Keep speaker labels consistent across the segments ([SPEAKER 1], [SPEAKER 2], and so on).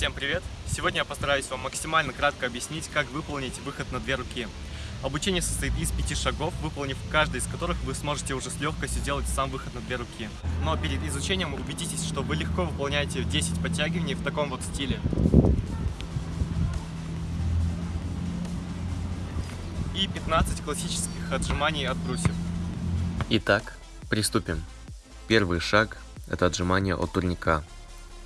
[SPEAKER 1] Всем привет! Сегодня я постараюсь вам максимально кратко объяснить, как выполнить выход на две руки. Обучение состоит из пяти шагов, выполнив каждый из которых вы сможете уже с легкостью сделать сам выход на две руки. Но перед изучением убедитесь, что вы легко выполняете 10 подтягиваний в таком вот стиле. И 15 классических отжиманий от брусьев.
[SPEAKER 2] Итак, приступим. Первый шаг – это отжимание от турника.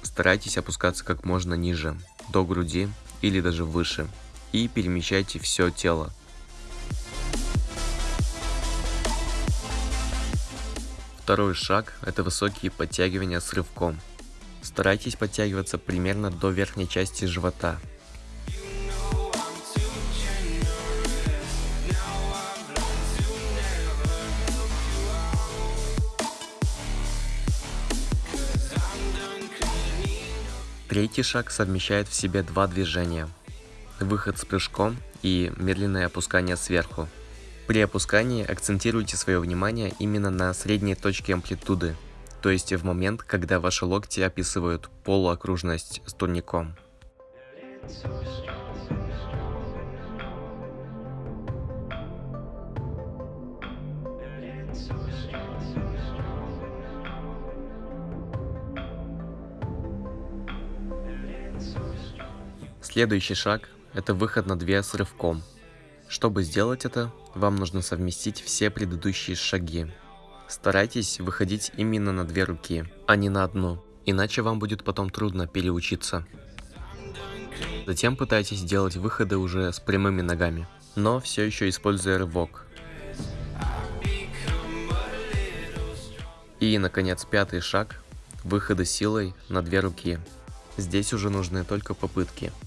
[SPEAKER 2] Старайтесь опускаться как можно ниже, до груди или даже выше, и перемещайте все тело. Второй шаг – это высокие подтягивания с рывком. Старайтесь подтягиваться примерно до верхней части живота, Третий шаг совмещает в себе два движения. Выход с прыжком и медленное опускание сверху. При опускании акцентируйте свое внимание именно на средней точке амплитуды, то есть в момент, когда ваши локти описывают полуокружность с турником. Следующий шаг – это выход на две с рывком. Чтобы сделать это, вам нужно совместить все предыдущие шаги. Старайтесь выходить именно на две руки, а не на одну, иначе вам будет потом трудно переучиться. Затем пытайтесь делать выходы уже с прямыми ногами, но все еще используя рывок. И, наконец, пятый шаг – выходы силой на две руки. Здесь уже нужны только попытки –